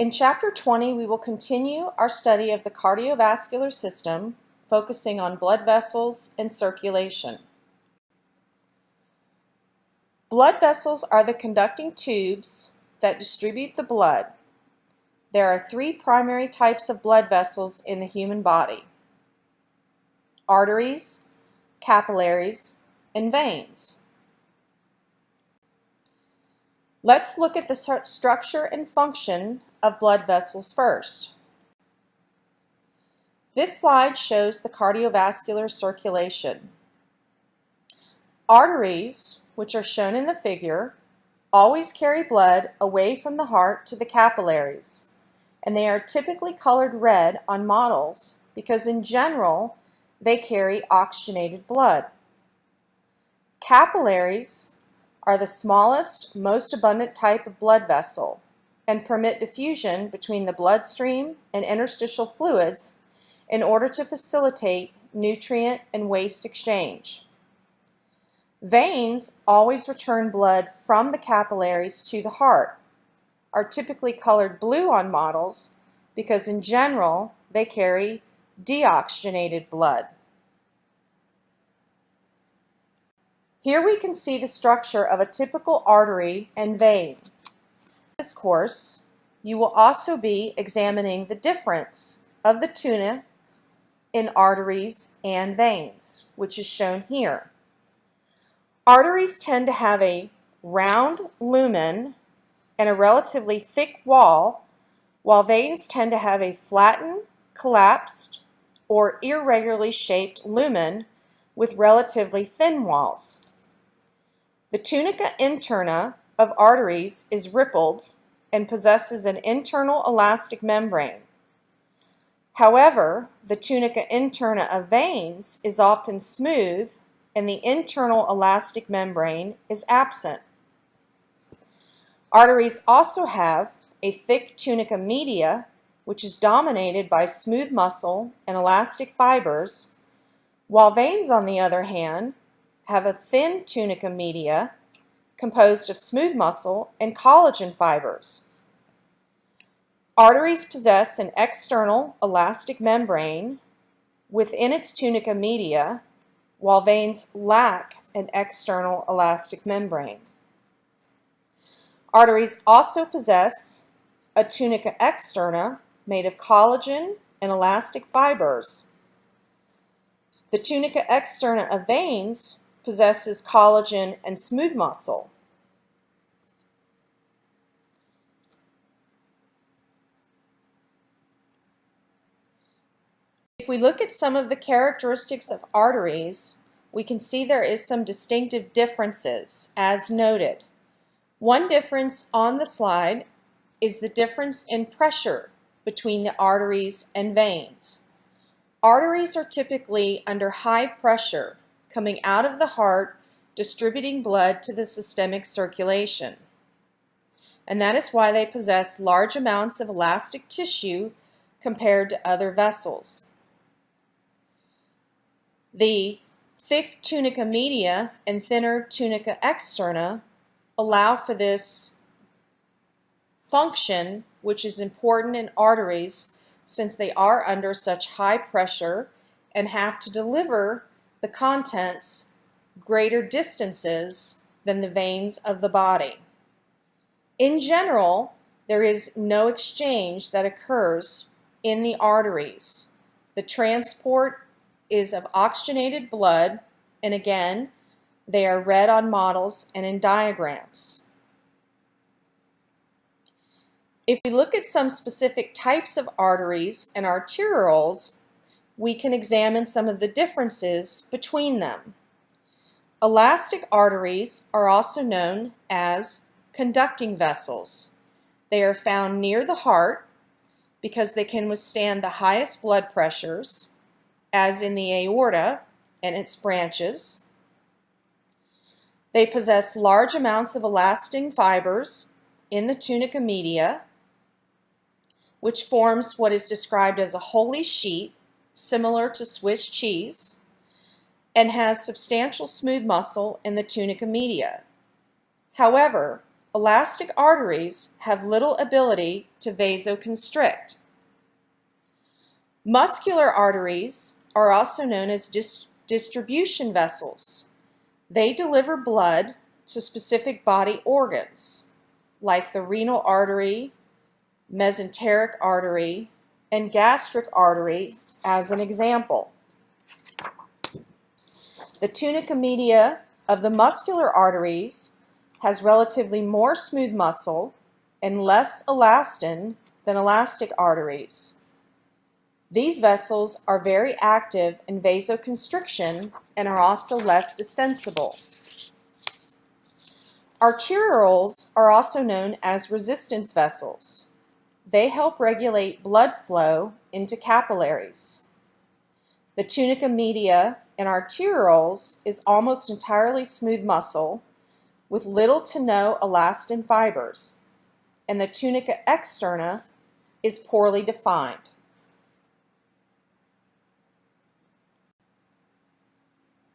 In Chapter 20, we will continue our study of the cardiovascular system, focusing on blood vessels and circulation. Blood vessels are the conducting tubes that distribute the blood. There are three primary types of blood vessels in the human body. Arteries, capillaries, and veins. Let's look at the structure and function of blood vessels first. This slide shows the cardiovascular circulation. Arteries, which are shown in the figure, always carry blood away from the heart to the capillaries, and they are typically colored red on models because in general, they carry oxygenated blood. Capillaries are the smallest, most abundant type of blood vessel and permit diffusion between the bloodstream and interstitial fluids in order to facilitate nutrient and waste exchange. Veins always return blood from the capillaries to the heart, are typically colored blue on models because in general they carry deoxygenated blood. Here we can see the structure of a typical artery and vein In this course, you will also be examining the difference of the tunics in arteries and veins, which is shown here. Arteries tend to have a round lumen and a relatively thick wall, while veins tend to have a flattened, collapsed, or irregularly shaped lumen with relatively thin walls. The tunica interna of arteries is rippled and possesses an internal elastic membrane. However, the tunica interna of veins is often smooth and the internal elastic membrane is absent. Arteries also have a thick tunica media which is dominated by smooth muscle and elastic fibers, while veins, on the other hand, have a thin tunica media composed of smooth muscle and collagen fibers. Arteries possess an external elastic membrane within its tunica media, while veins lack an external elastic membrane. Arteries also possess a tunica externa made of collagen and elastic fibers. The tunica externa of veins possesses collagen and smooth muscle. If we look at some of the characteristics of arteries, we can see there is some distinctive differences as noted. One difference on the slide is the difference in pressure between the arteries and veins. Arteries are typically under high pressure coming out of the heart, distributing blood to the systemic circulation. And that is why they possess large amounts of elastic tissue compared to other vessels. The thick tunica media and thinner tunica externa allow for this function, which is important in arteries since they are under such high pressure and have to deliver the contents greater distances than the veins of the body. In general, there is no exchange that occurs in the arteries. The transport is of oxygenated blood, and again, they are red on models and in diagrams. If we look at some specific types of arteries and arterioles, we can examine some of the differences between them. Elastic arteries are also known as conducting vessels. They are found near the heart because they can withstand the highest blood pressures, as in the aorta and its branches. They possess large amounts of elastin fibers in the tunica media, which forms what is described as a holey sheet similar to Swiss cheese, and has substantial smooth muscle in the tunica media. However, elastic arteries have little ability to vasoconstrict. Muscular arteries are also known as dis distribution vessels. They deliver blood to specific body organs, like the renal artery, mesenteric artery, and gastric artery as an example. The tunica media of the muscular arteries has relatively more smooth muscle and less elastin than elastic arteries. These vessels are very active in vasoconstriction and are also less distensible. Arterioles are also known as resistance vessels. They help regulate blood flow into capillaries. The tunica media in arterioles is almost entirely smooth muscle with little to no elastin fibers, and the tunica externa is poorly defined.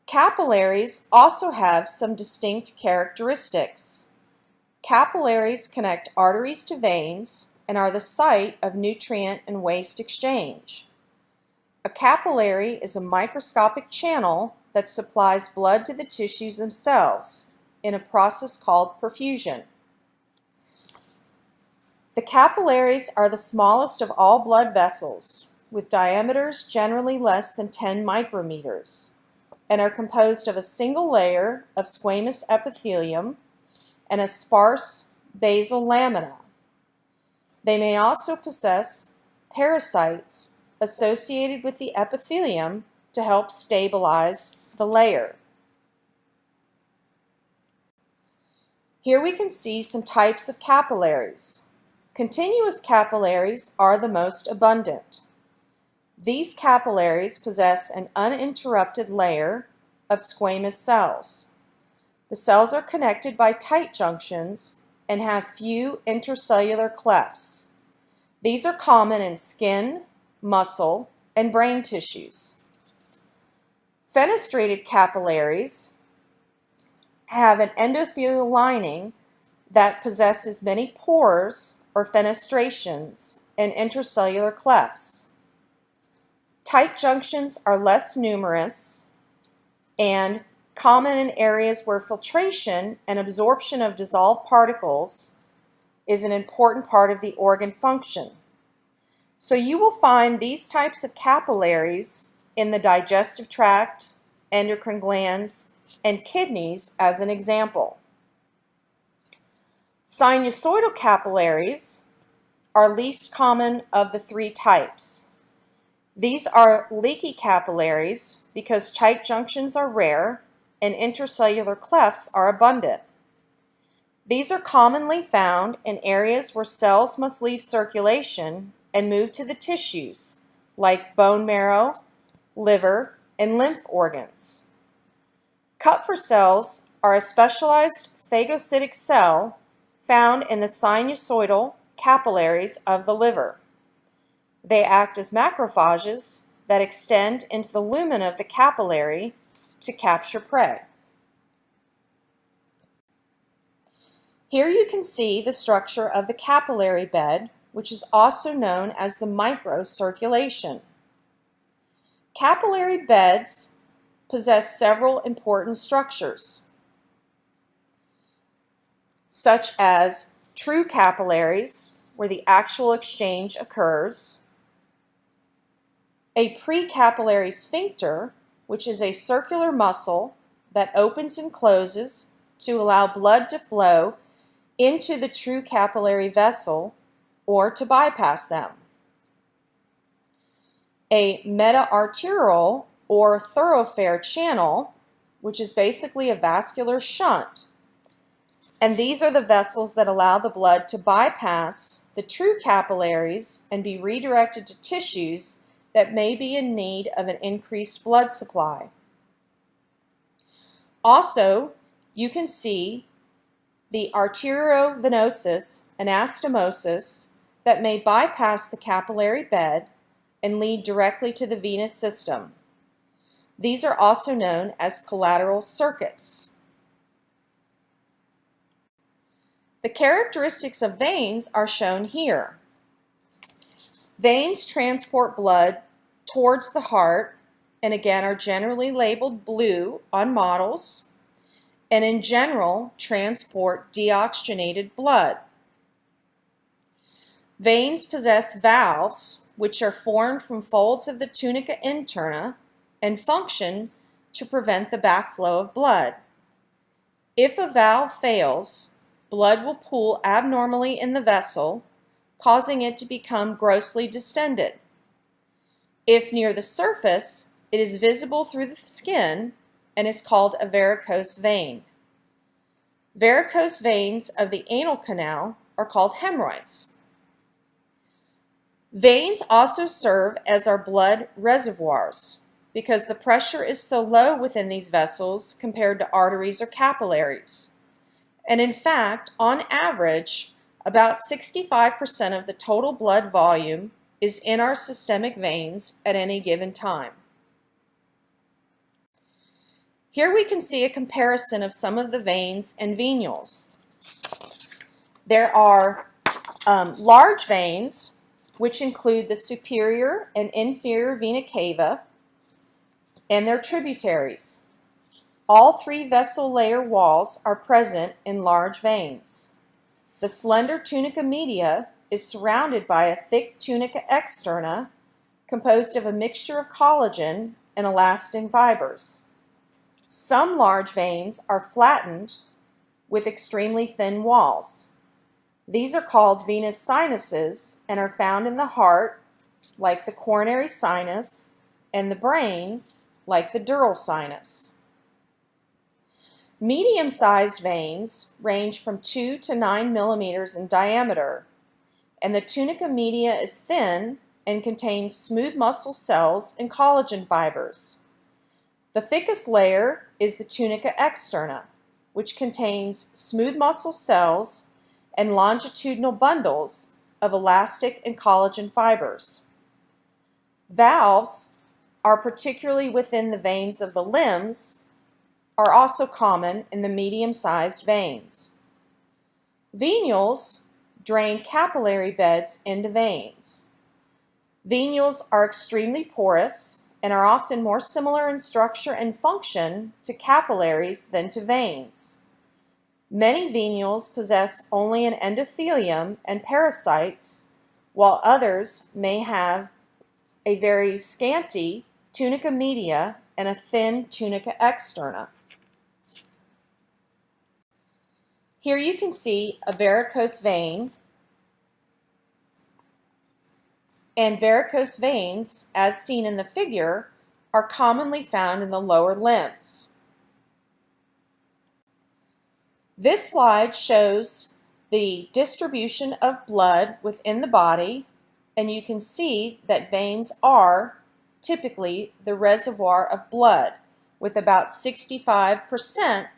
Capillaries also have some distinct characteristics. Capillaries connect arteries to veins and are the site of nutrient and waste exchange. A capillary is a microscopic channel that supplies blood to the tissues themselves in a process called perfusion. The capillaries are the smallest of all blood vessels, with diameters generally less than 10 micrometers and are composed of a single layer of squamous epithelium and a sparse basal lamina. They may also possess pericytes associated with the epithelium to help stabilize the layer. Here we can see some types of capillaries. Continuous capillaries are the most abundant. These capillaries possess an uninterrupted layer of squamous cells. The cells are connected by tight junctions and have few intercellular clefts. These are common in skin, muscle, and brain tissues. Fenestrated capillaries have an endothelial lining that possesses many pores or fenestrations and intercellular clefts. Tight junctions are less numerous and common in areas where filtration and absorption of dissolved particles is an important part of the organ function. So you will find these types of capillaries in the digestive tract, endocrine glands, and kidneys as an example. Sinusoidal capillaries are least common of the three types. These are leaky capillaries because tight junctions are rare and intercellular clefts are abundant. These are commonly found in areas where cells must leave circulation and move to the tissues, like bone marrow, liver, and lymph organs. Kupffer cells are a specialized phagocytic cell found in the sinusoidal capillaries of the liver. They act as macrophages that extend into the lumen of the capillary to capture prey. Here you can see the structure of the capillary bed, which is also known as the microcirculation. Capillary beds possess several important structures, such as true capillaries, where the actual exchange occurs, a precapillary sphincter, which is a circular muscle that opens and closes to allow blood to flow into the true capillary vessel or to bypass them. A meta-arteriole or thoroughfare channel, which is basically a vascular shunt. And these are the vessels that allow the blood to bypass the true capillaries and be redirected to tissues that may be in need of an increased blood supply. Also, you can see the arteriovenous anastomosis that may bypass the capillary bed and lead directly to the venous system. These are also known as collateral circuits. The characteristics of veins are shown here. Veins transport blood towards the heart and again are generally labeled blue on models and in general transport deoxygenated blood. Veins possess valves which are formed from folds of the tunica interna and function to prevent the backflow of blood. If a valve fails, blood will pool abnormally in the vessel, causing it to become grossly distended. If near the surface, it is visible through the skin and is called a varicose vein. Varicose veins of the anal canal are called hemorrhoids. Veins also serve as our blood reservoirs because the pressure is so low within these vessels compared to arteries or capillaries. And in fact, on average, about 65% of the total blood volume is in our systemic veins at any given time. Here we can see a comparison of some of the veins and venules. There are um, large veins, which include the superior and inferior vena cava and their tributaries. All three vessel layer walls are present in large veins. The slender tunica media is surrounded by a thick tunica externa composed of a mixture of collagen and elastin fibers. Some large veins are flattened with extremely thin walls. These are called venous sinuses and are found in the heart, like the coronary sinus, and the brain, like the dural sinus. Medium-sized veins range from 2 to 9 millimeters in diameter, and the tunica media is thin and contains smooth muscle cells and collagen fibers. The thickest layer is the tunica externa, which contains smooth muscle cells and longitudinal bundles of elastic and collagen fibers. Valves are particularly within the veins of the limbs are also common in the medium-sized veins. Venules drain capillary beds into veins. Venules are extremely porous and are often more similar in structure and function to capillaries than to veins. Many venules possess only an endothelium and pericytes, while others may have a very scanty tunica media and a thin tunica externa. Here you can see a varicose vein and varicose veins, as seen in the figure, are commonly found in the lower limbs. This slide shows the distribution of blood within the body, and you can see that veins are typically the reservoir of blood, with about 65%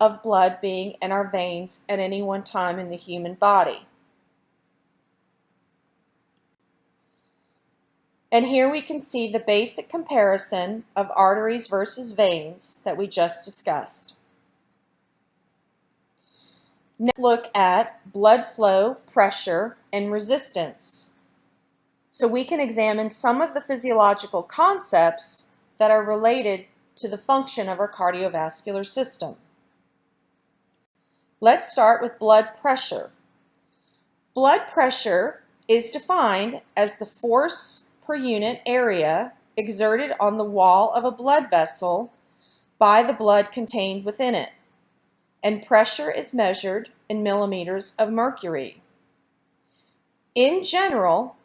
of blood being in our veins at any one time in the human body. And here we can see the basic comparison of arteries versus veins that we just discussed. Next look at blood flow, pressure, and resistance. So we can examine some of the physiological concepts that are related to the function of our cardiovascular system. Let's start with blood pressure. Blood pressure is defined as the force per unit area exerted on the wall of a blood vessel by the blood contained within it, and pressure is measured in millimeters of mercury. In general,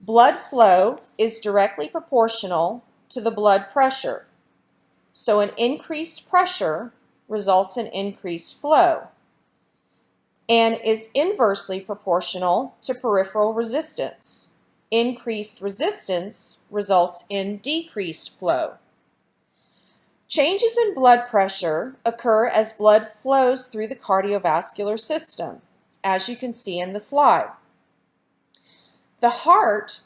blood flow is directly proportional to the blood pressure, so an increased pressure results in increased flow and is inversely proportional to peripheral resistance. Increased resistance results in decreased flow. Changes in blood pressure occur as blood flows through the cardiovascular system, as you can see in the slide. The heart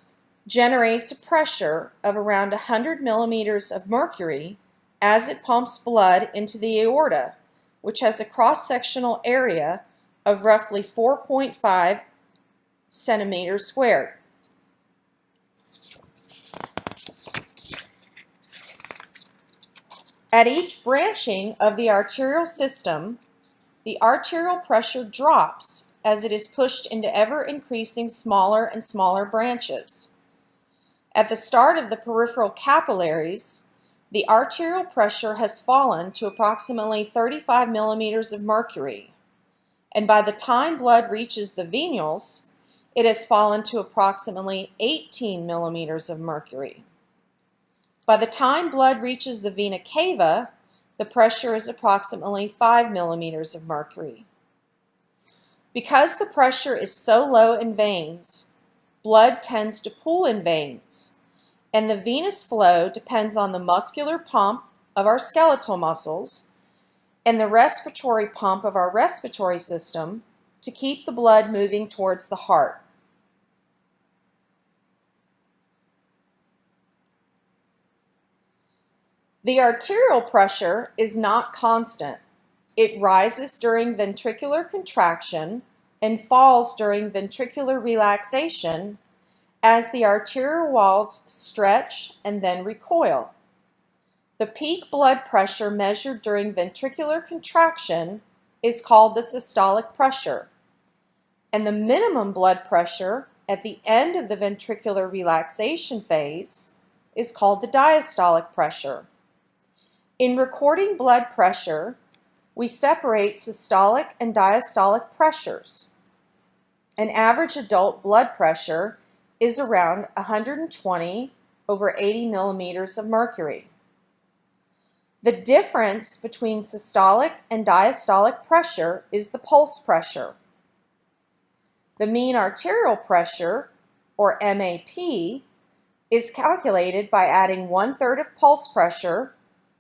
generates a pressure of around 100 millimeters of mercury as it pumps blood into the aorta, which has a cross-sectional area of roughly 4.5 centimeters squared. At each branching of the arterial system, the arterial pressure drops as it is pushed into ever-increasing smaller and smaller branches. At the start of the peripheral capillaries, the arterial pressure has fallen to approximately 35 millimeters of mercury, and by the time blood reaches the venules, it has fallen to approximately 18 millimeters of mercury. By the time blood reaches the vena cava, the pressure is approximately 5 millimeters of mercury. Because the pressure is so low in veins, blood tends to pool in veins, and the venous flow depends on the muscular pump of our skeletal muscles and the respiratory pump of our respiratory system to keep the blood moving towards the heart. The arterial pressure is not constant. It rises during ventricular contraction and falls during ventricular relaxation as the arterial walls stretch and then recoil. The peak blood pressure measured during ventricular contraction is called the systolic pressure, and the minimum blood pressure at the end of the ventricular relaxation phase is called the diastolic pressure. In recording blood pressure, we separate systolic and diastolic pressures. An average adult blood pressure is around 120 over 80 millimeters of mercury. The difference between systolic and diastolic pressure is the pulse pressure. The mean arterial pressure, or MAP, is calculated by adding one-third of pulse pressure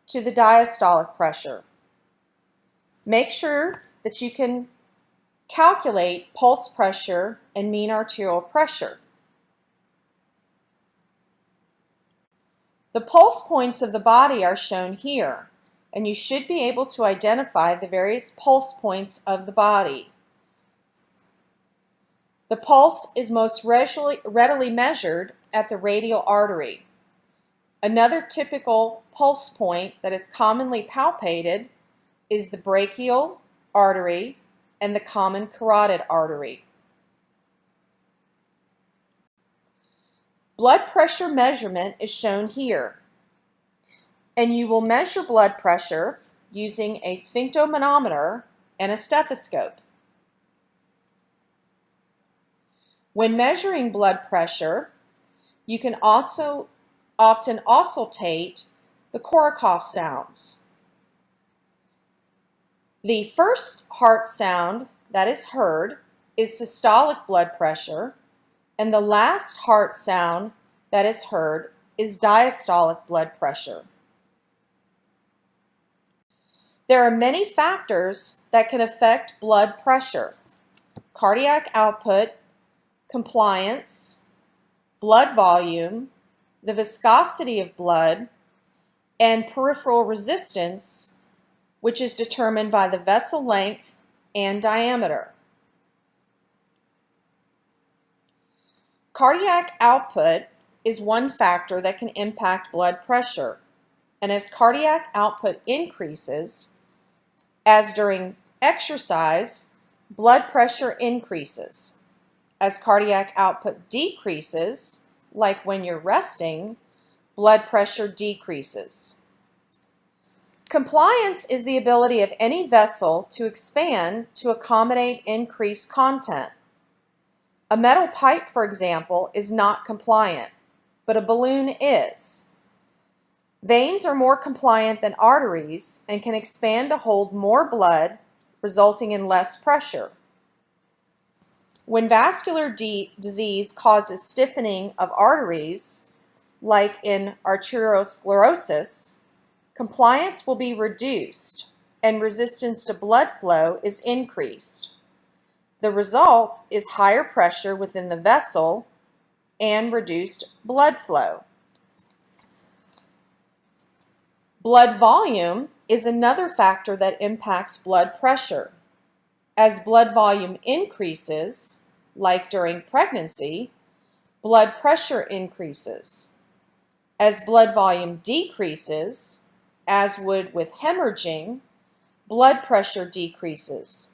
to the diastolic pressure. Make sure that you can calculate pulse pressure and mean arterial pressure. The pulse points of the body are shown here, and you should be able to identify the various pulse points of the body. The pulse is most readily measured at the radial artery. Another typical pulse point that is commonly palpated is the brachial artery and the common carotid artery. Blood pressure measurement is shown here. And you will measure blood pressure using a sphygmomanometer and a stethoscope. When measuring blood pressure, you can also often auscultate the Korotkoff sounds. The first heart sound that is heard is systolic blood pressure, and the last heart sound that is heard is diastolic blood pressure. There are many factors that can affect blood pressure. Cardiac output, compliance, blood volume, the viscosity of blood, and peripheral resistance, which is determined by the vessel length and diameter. Cardiac output is one factor that can impact blood pressure, and as cardiac output increases, as during exercise, blood pressure increases. As cardiac output decreases, like when you're resting, blood pressure decreases. Compliance is the ability of any vessel to expand to accommodate increased content. A metal pipe, for example, is not compliant, but a balloon is. Veins are more compliant than arteries and can expand to hold more blood, resulting in less pressure. When vascular disease causes stiffening of arteries, like in arteriosclerosis, compliance will be reduced and resistance to blood flow is increased. The result is higher pressure within the vessel and reduced blood flow. Blood volume is another factor that impacts blood pressure. As blood volume increases, like during pregnancy, blood pressure increases. As blood volume decreases, as would with hemorrhaging, blood pressure decreases.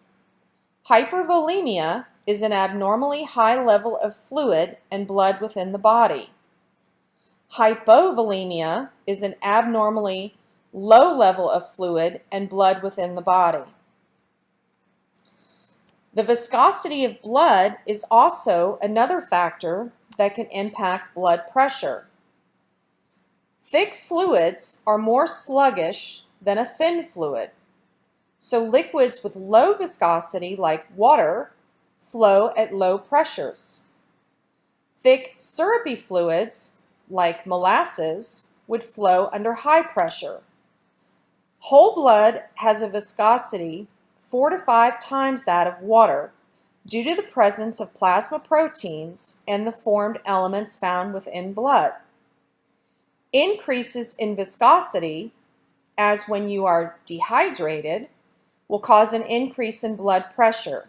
Hypervolemia is an abnormally high level of fluid and blood within the body. Hypovolemia is an abnormally low level of fluid and blood within the body. The viscosity of blood is also another factor that can impact blood pressure. Thick fluids are more sluggish than a thin fluid. So liquids with low viscosity, like water, flow at low pressures. Thick syrupy fluids, like molasses, would flow under high pressure. Whole blood has a viscosity four to five times that of water due to the presence of plasma proteins and the formed elements found within blood. Increases in viscosity, as when you are dehydrated, will cause an increase in blood pressure.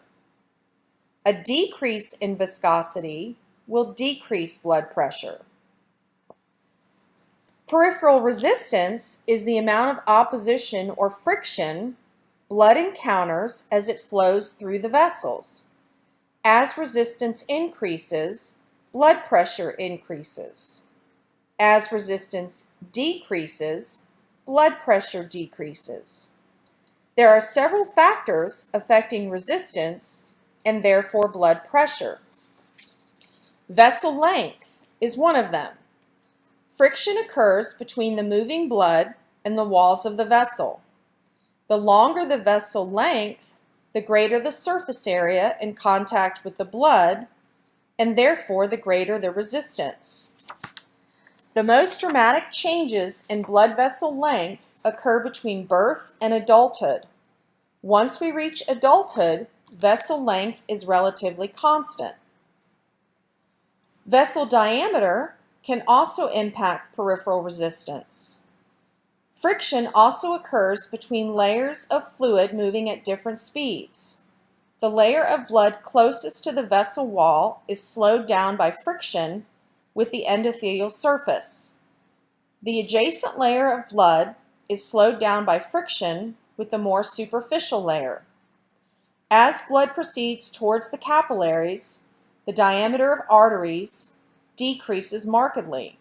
A decrease in viscosity will decrease blood pressure. Peripheral resistance is the amount of opposition or friction blood encounters as it flows through the vessels. As resistance increases, blood pressure increases. As resistance decreases, blood pressure decreases. There are several factors affecting resistance and therefore blood pressure. Vessel length is one of them. Friction occurs between the moving blood and the walls of the vessel. The longer the vessel length, the greater the surface area in contact with the blood, and therefore the greater the resistance. The most dramatic changes in blood vessel length occur between birth and adulthood. Once we reach adulthood, vessel length is relatively constant. Vessel diameter can also impact peripheral resistance. Friction also occurs between layers of fluid moving at different speeds. The layer of blood closest to the vessel wall is slowed down by friction with the endothelial surface. The adjacent layer of blood is slowed down by friction with the more superficial layer. As blood proceeds towards the capillaries, the diameter of arteries decreases markedly.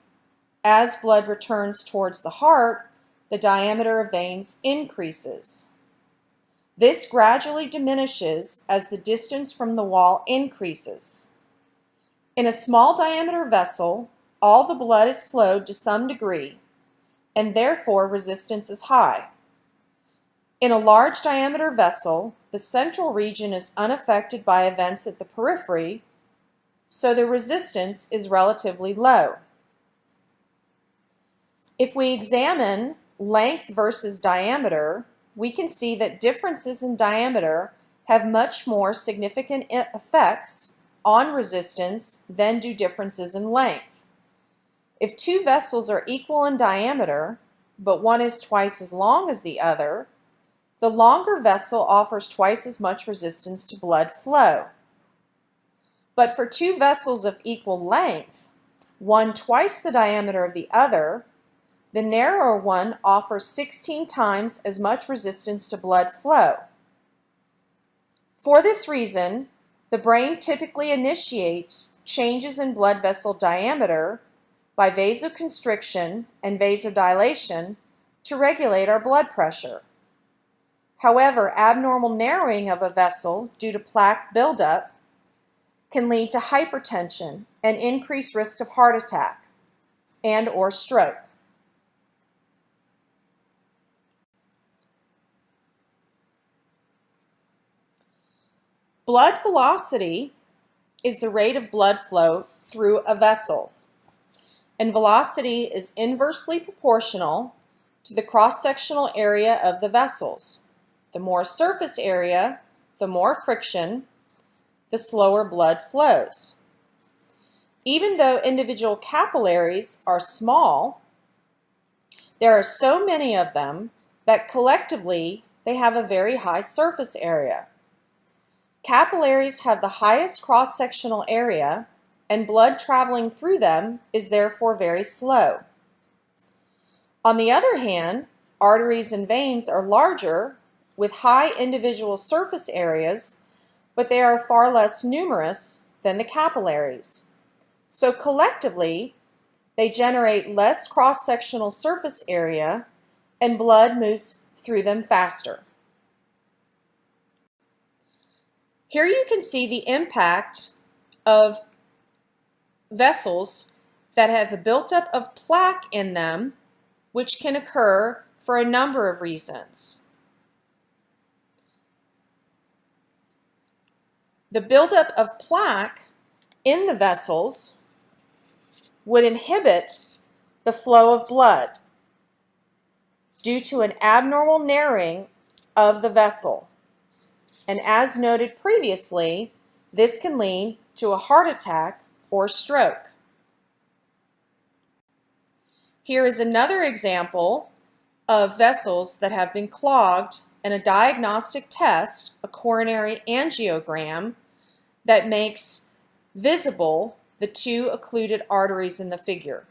As blood returns towards the heart, the diameter of veins increases. This gradually diminishes as the distance from the wall increases. In a small diameter vessel, all the blood is slowed to some degree, and therefore resistance is high. In a large diameter vessel, the central region is unaffected by events at the periphery, so the resistance is relatively low. If we examine length versus diameter, we can see that differences in diameter have much more significant effects on resistance than do differences in length. If two vessels are equal in diameter, but one is twice as long as the other, the longer vessel offers twice as much resistance to blood flow. But for two vessels of equal length, one twice the diameter of the other, the narrower one offers 16 times as much resistance to blood flow. For this reason, the brain typically initiates changes in blood vessel diameter by vasoconstriction and vasodilation to regulate our blood pressure. However, abnormal narrowing of a vessel due to plaque buildup can lead to hypertension and increased risk of heart attack and or stroke. Blood velocity is the rate of blood flow through a vessel. And velocity is inversely proportional to the cross-sectional area of the vessels. The more surface area, the more friction, the slower blood flows. Even though individual capillaries are small, there are so many of them that collectively they have a very high surface area. Capillaries have the highest cross-sectional area and blood traveling through them is therefore very slow. On the other hand, arteries and veins are larger with high individual surface areas, but they are far less numerous than the capillaries. So collectively, they generate less cross-sectional surface area and blood moves through them faster. Here you can see the impact of vessels that have a buildup of plaque in them, which can occur for a number of reasons. The buildup of plaque in the vessels would inhibit the flow of blood due to an abnormal narrowing of the vessel. And as noted previously, this can lead to a heart attack or stroke. Here is another example of vessels that have been clogged and a diagnostic test, a coronary angiogram, that makes visible the two occluded arteries in the figure.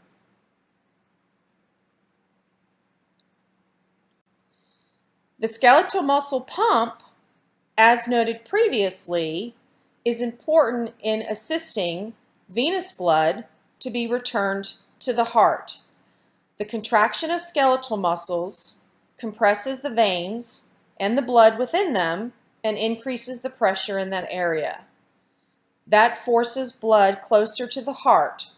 The skeletal muscle pump, as noted previously, is important in assisting venous blood to be returned to the heart. The contraction of skeletal muscles compresses the veins and the blood within them and increases the pressure in that area. That forces blood closer to the heart.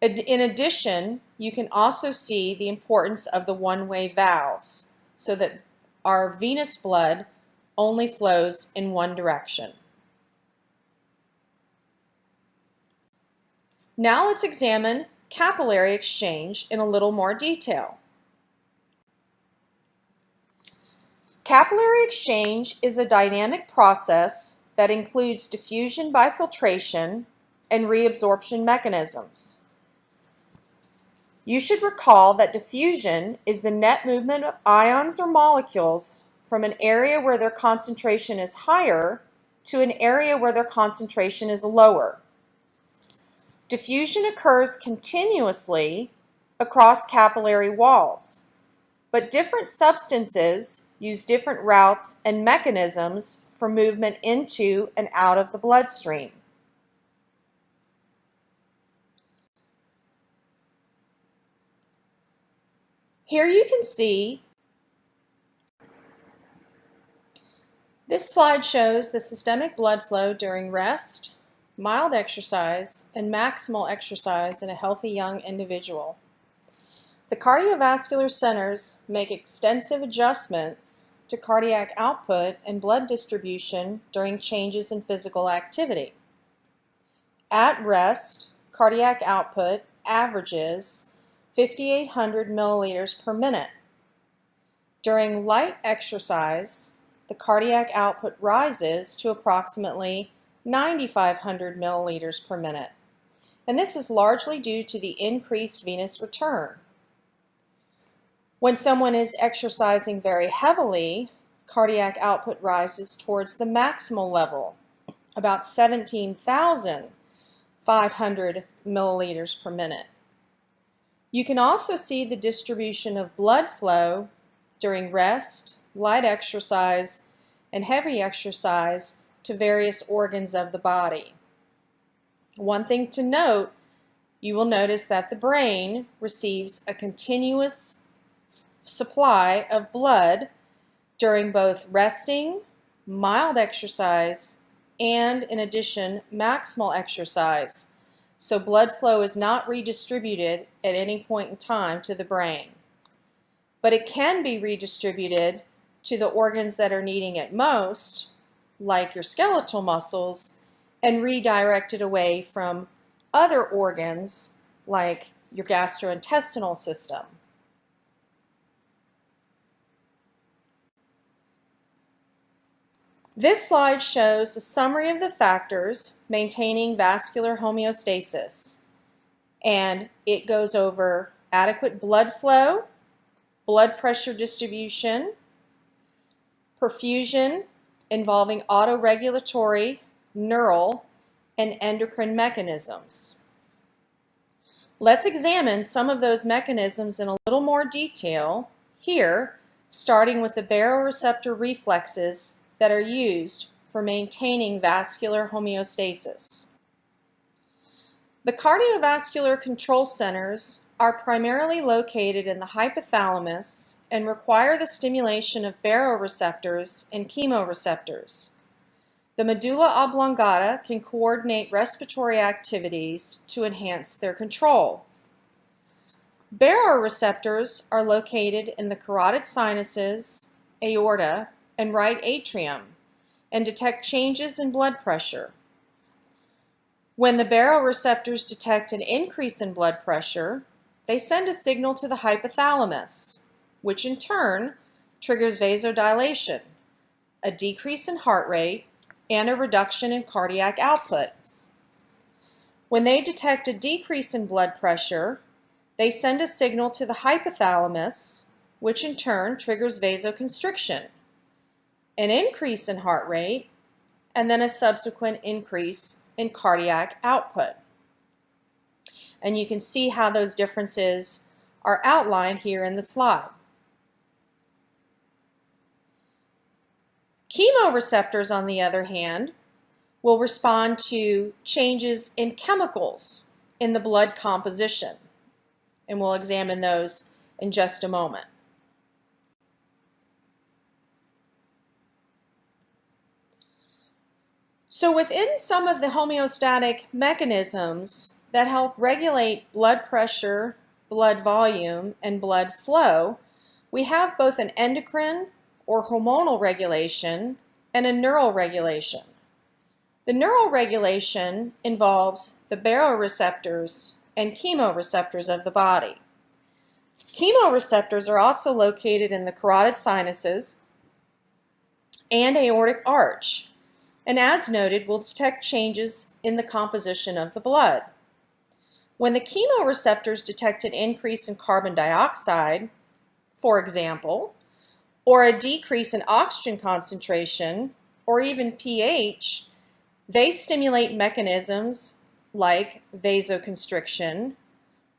In addition, you can also see the importance of the one-way valves so that our venous blood only flows in one direction. Now let's examine capillary exchange in a little more detail. Capillary exchange is a dynamic process that includes diffusion by filtration and reabsorption mechanisms. You should recall that diffusion is the net movement of ions or molecules from an area where their concentration is higher to an area where their concentration is lower. Diffusion occurs continuously across capillary walls, but different substances use different routes and mechanisms for movement into and out of the bloodstream. Here you can see this slide shows the systemic blood flow during rest, mild exercise, and maximal exercise in a healthy young individual. The cardiovascular centers make extensive adjustments to cardiac output and blood distribution during changes in physical activity. At rest, cardiac output averages 5,800 milliliters per minute. During light exercise, the cardiac output rises to approximately 9,500 milliliters per minute, and this is largely due to the increased venous return. When someone is exercising very heavily, cardiac output rises towards the maximal level, about 17,500 milliliters per minute. You can also see the distribution of blood flow during rest, light exercise, and heavy exercise to various organs of the body. One thing to note, you will notice that the brain receives a continuous supply of blood during both resting, mild exercise, and in addition, maximal exercise. So blood flow is not redistributed at any point in time to the brain. But it can be redistributed to the organs that are needing it most, like your skeletal muscles, and redirected away from other organs like your gastrointestinal system. This slide shows a summary of the factors maintaining vascular homeostasis. And it goes over adequate blood flow, blood pressure distribution, perfusion involving autoregulatory, neural, and endocrine mechanisms. Let's examine some of those mechanisms in a little more detail here, starting with the baroreceptor reflexes that are used for maintaining vascular homeostasis. The cardiovascular control centers are primarily located in the hypothalamus and require the stimulation of baroreceptors and chemoreceptors. The medulla oblongata can coordinate respiratory activities to enhance their control. Baroreceptors are located in the carotid sinuses, aorta, and right atrium and detect changes in blood pressure. When the baroreceptors detect an increase in blood pressure, they send a signal to the hypothalamus, which in turn triggers vasodilation, a decrease in heart rate, and a reduction in cardiac output. When they detect a decrease in blood pressure, they send a signal to the hypothalamus, which in turn triggers vasoconstriction, an increase in heart rate, and then a subsequent increase in cardiac output. And you can see how those differences are outlined here in the slide. Chemoreceptors, on the other hand, will respond to changes in chemicals in the blood composition. And we'll examine those in just a moment. So within some of the homeostatic mechanisms that help regulate blood pressure, blood volume, and blood flow, we have both an endocrine or hormonal regulation and a neural regulation. The neural regulation involves the baroreceptors and chemoreceptors of the body. Chemoreceptors are also located in the carotid sinuses and aortic arch, and as noted, will detect changes in the composition of the blood. When the chemoreceptors detect an increase in carbon dioxide, for example, or a decrease in oxygen concentration, or even pH, they stimulate mechanisms like vasoconstriction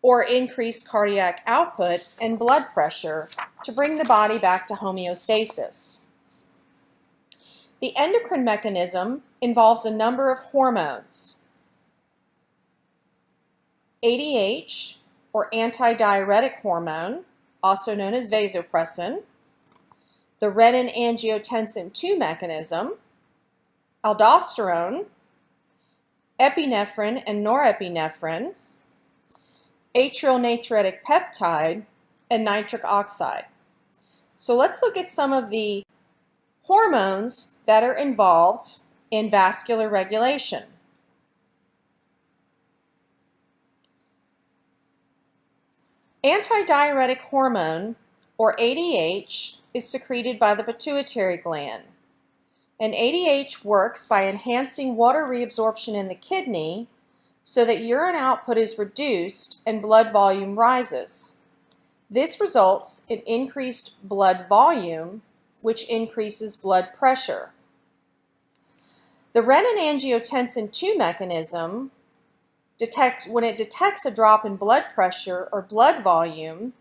or increased cardiac output and blood pressure to bring the body back to homeostasis. The endocrine mechanism involves a number of hormones. ADH, or antidiuretic hormone, also known as vasopressin, the renin-angiotensin II mechanism, aldosterone, epinephrine and norepinephrine, atrial natriuretic peptide, and nitric oxide. So let's look at some of the hormones that are involved in vascular regulation. Antidiuretic hormone, or ADH, is secreted by the pituitary gland. And ADH works by enhancing water reabsorption in the kidney so that urine output is reduced and blood volume rises. This results in increased blood volume, which increases blood pressure. The renin-angiotensin II mechanism detects when it detects a drop in blood pressure or blood volume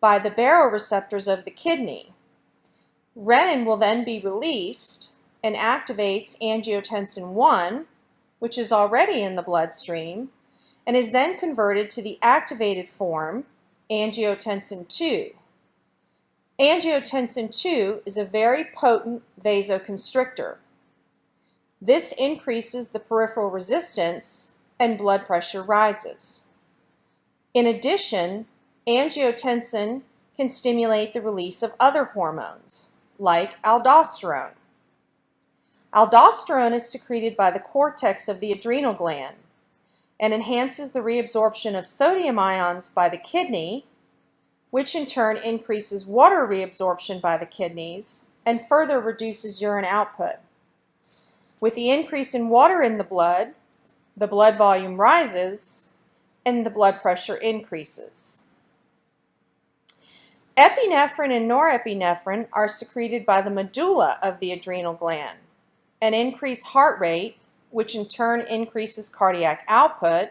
by the baroreceptors of the kidney. Renin will then be released and activates angiotensin 1, which is already in the bloodstream, and is then converted to the activated form, angiotensin 2. Angiotensin 2 is a very potent vasoconstrictor. This increases the peripheral resistance and blood pressure rises. In addition, angiotensin can stimulate the release of other hormones like aldosterone. Aldosterone is secreted by the cortex of the adrenal gland and enhances the reabsorption of sodium ions by the kidney, which in turn increases water reabsorption by the kidneys and further reduces urine output. With the increase in water in the blood, the blood volume rises and the blood pressure increases. Epinephrine and norepinephrine are secreted by the medulla of the adrenal gland an increased heart rate, which in turn increases cardiac output,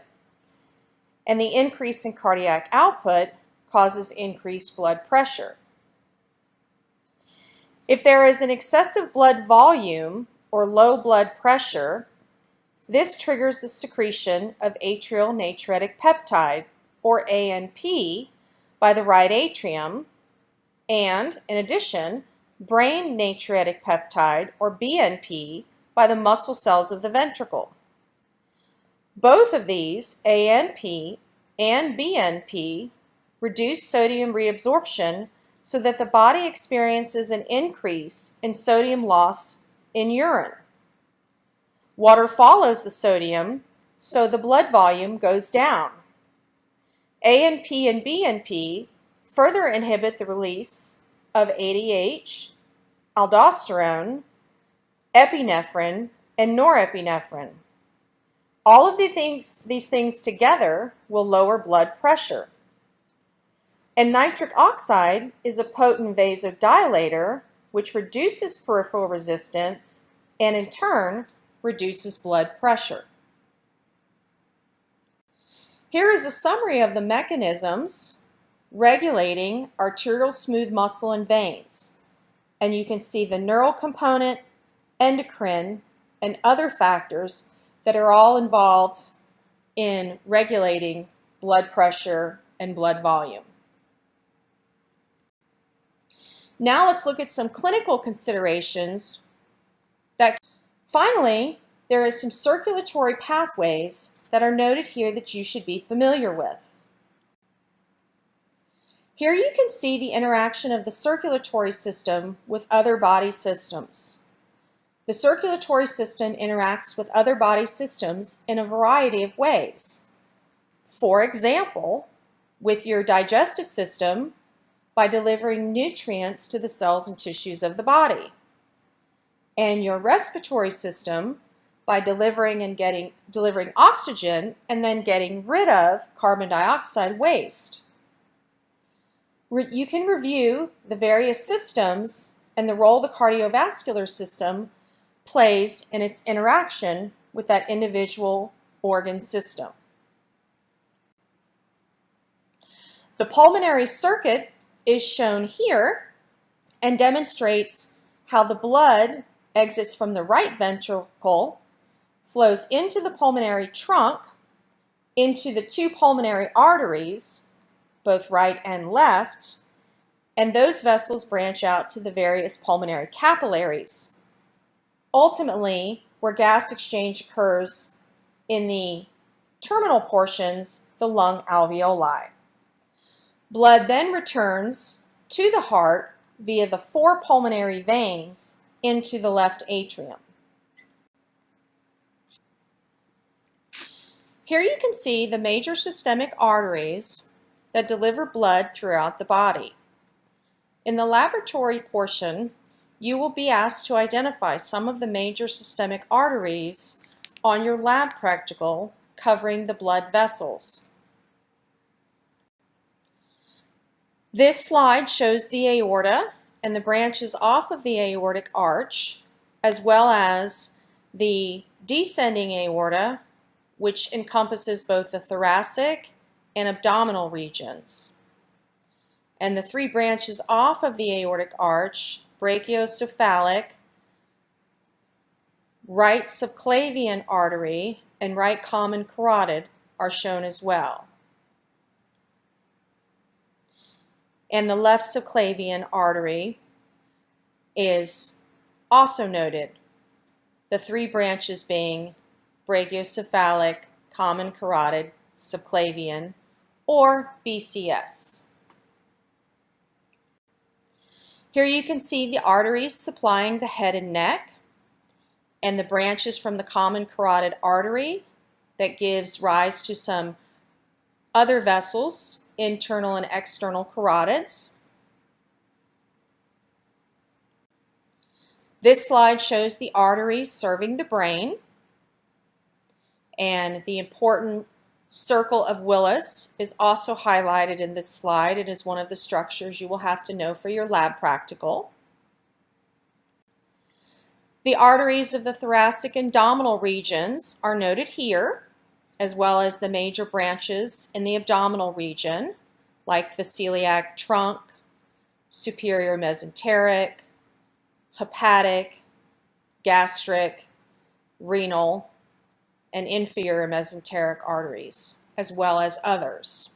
and the increase in cardiac output causes increased blood pressure. If there is an excessive blood volume or low blood pressure, this triggers the secretion of atrial natriuretic peptide, or ANP, by the right atrium, and, in addition, brain natriuretic peptide, or BNP, by the muscle cells of the ventricle. Both of these, ANP and BNP, reduce sodium reabsorption so that the body experiences an increase in sodium loss in urine. Water follows the sodium, so the blood volume goes down. ANP and BNP further inhibit the release of ADH, aldosterone, epinephrine, and norepinephrine. All of the things, these things together will lower blood pressure. And nitric oxide is a potent vasodilator which reduces peripheral resistance and in turn reduces blood pressure. Here is a summary of the mechanisms regulating arterial smooth muscle and veins. And you can see the neural component, endocrine, and other factors that are all involved in regulating blood pressure and blood volume. Now let's look at some clinical considerations that finally there are some circulatory pathways that are noted here that you should be familiar with. Here you can see the interaction of the circulatory system with other body systems. The circulatory system interacts with other body systems in a variety of ways. For example, with your digestive system by delivering nutrients to the cells and tissues of the body. And your respiratory system by delivering and getting delivering oxygen and then getting rid of carbon dioxide waste. Re you can review the various systems and the role the cardiovascular system plays in its interaction with that individual organ system. The pulmonary circuit is shown here and demonstrates how the blood exits from the right ventricle, flows into the pulmonary trunk, into the two pulmonary arteries, both right and left, and those vessels branch out to the various pulmonary capillaries ultimately, where gas exchange occurs in the terminal portions, the lung alveoli. Blood then returns to the heart via the four pulmonary veins into the left atrium. Here you can see the major systemic arteries that deliver blood throughout the body. In the laboratory portion, you will be asked to identify some of the major systemic arteries on your lab practical covering the blood vessels. This slide shows the aorta and the branches off of the aortic arch, as well as the descending aorta, which encompasses both the thoracic and abdominal regions. And the three branches off of the aortic arch brachiocephalic, right subclavian artery, and right common carotid are shown as well. And the left subclavian artery is also noted, the three branches being brachiocephalic, common carotid, subclavian, or BCS. Here you can see the arteries supplying the head and neck and the branches from the common carotid artery that gives rise to some other vessels, internal and external carotids. This slide shows the arteries serving the brain and the important circle of Willis is also highlighted in this slide. It is one of the structures you will have to know for your lab practical. The arteries of the thoracic and abdominal regions are noted here, as well as the major branches in the abdominal region, like the celiac trunk, superior mesenteric, hepatic, gastric, renal, and inferior mesenteric arteries, as well as others.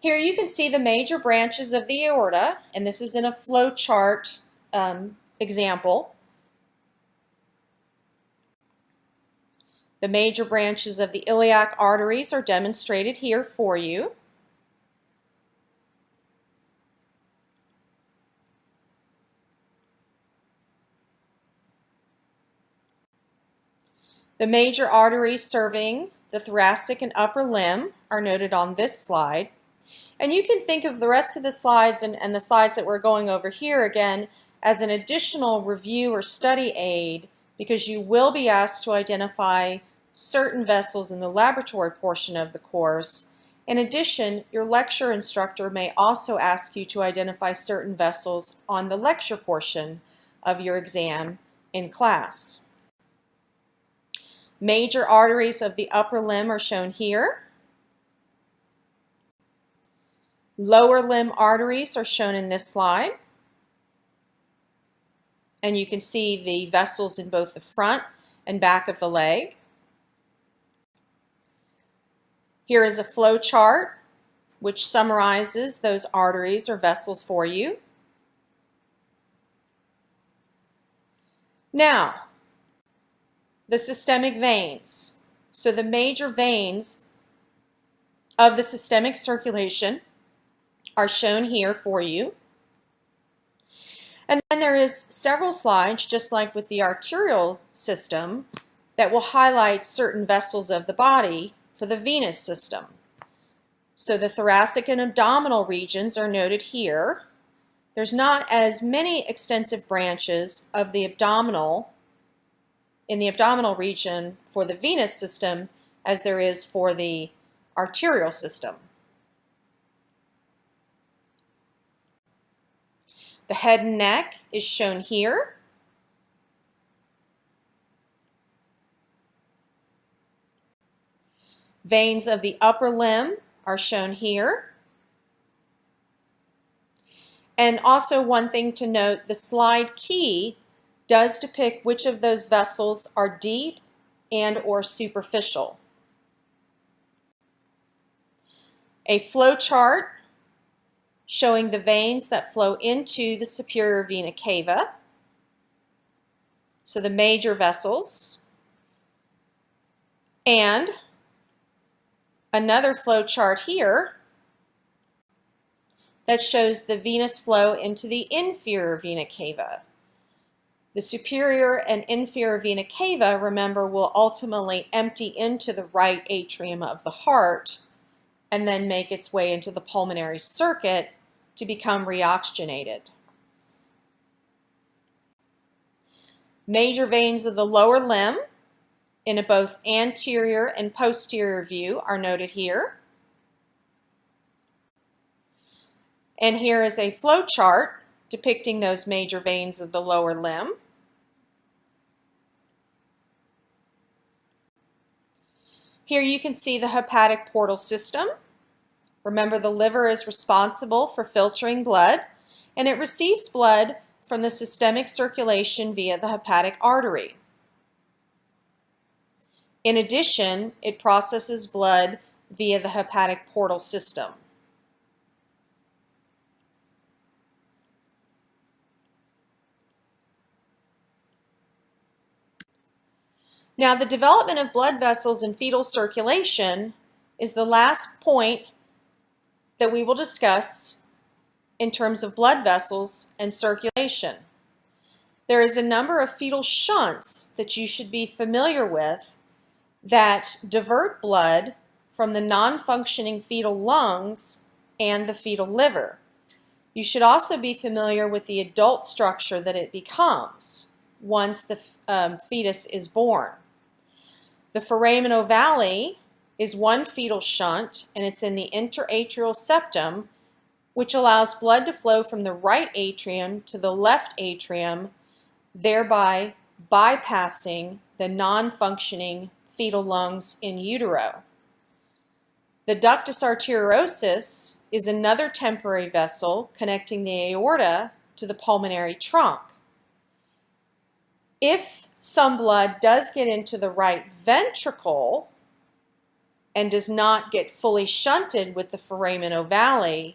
Here you can see the major branches of the aorta, and this is in a flow chart um, example. The major branches of the iliac arteries are demonstrated here for you. The major arteries serving the thoracic and upper limb are noted on this slide. And you can think of the rest of the slides and, and the slides that we're going over here again as an additional review or study aid because you will be asked to identify certain vessels in the laboratory portion of the course. In addition, your lecture instructor may also ask you to identify certain vessels on the lecture portion of your exam in class. Major arteries of the upper limb are shown here. Lower limb arteries are shown in this slide. And you can see the vessels in both the front and back of the leg. Here is a flow chart which summarizes those arteries or vessels for you. Now, the systemic veins. So the major veins of the systemic circulation are shown here for you. And then there is several slides, just like with the arterial system, that will highlight certain vessels of the body for the venous system. So the thoracic and abdominal regions are noted here. There's not as many extensive branches of the abdominal in the abdominal region for the venous system as there is for the arterial system. The head and neck is shown here. Veins of the upper limb are shown here. And also one thing to note, the slide key does depict which of those vessels are deep and or superficial. A flow chart showing the veins that flow into the superior vena cava. So the major vessels. And another flow chart here that shows the venous flow into the inferior vena cava. The superior and inferior vena cava, remember, will ultimately empty into the right atrium of the heart and then make its way into the pulmonary circuit to become reoxygenated. Major veins of the lower limb in both anterior and posterior view are noted here. And here is a flow chart depicting those major veins of the lower limb. Here you can see the hepatic portal system. Remember the liver is responsible for filtering blood and it receives blood from the systemic circulation via the hepatic artery. In addition, it processes blood via the hepatic portal system. Now, the development of blood vessels in fetal circulation is the last point that we will discuss in terms of blood vessels and circulation. There is a number of fetal shunts that you should be familiar with that divert blood from the non-functioning fetal lungs and the fetal liver. You should also be familiar with the adult structure that it becomes once the um, fetus is born. The foramen ovale is one fetal shunt and it's in the interatrial septum which allows blood to flow from the right atrium to the left atrium thereby bypassing the non-functioning fetal lungs in utero. The ductus arteriosus is another temporary vessel connecting the aorta to the pulmonary trunk. If some blood does get into the right ventricle and does not get fully shunted with the foramen ovale,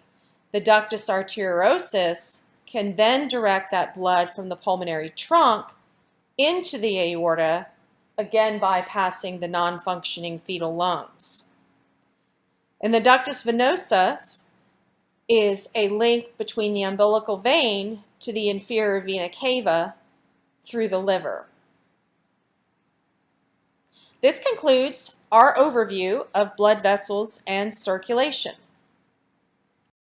the ductus arteriosus can then direct that blood from the pulmonary trunk into the aorta, again bypassing the non-functioning fetal lungs. And the ductus venosus is a link between the umbilical vein to the inferior vena cava through the liver. This concludes our overview of blood vessels and circulation.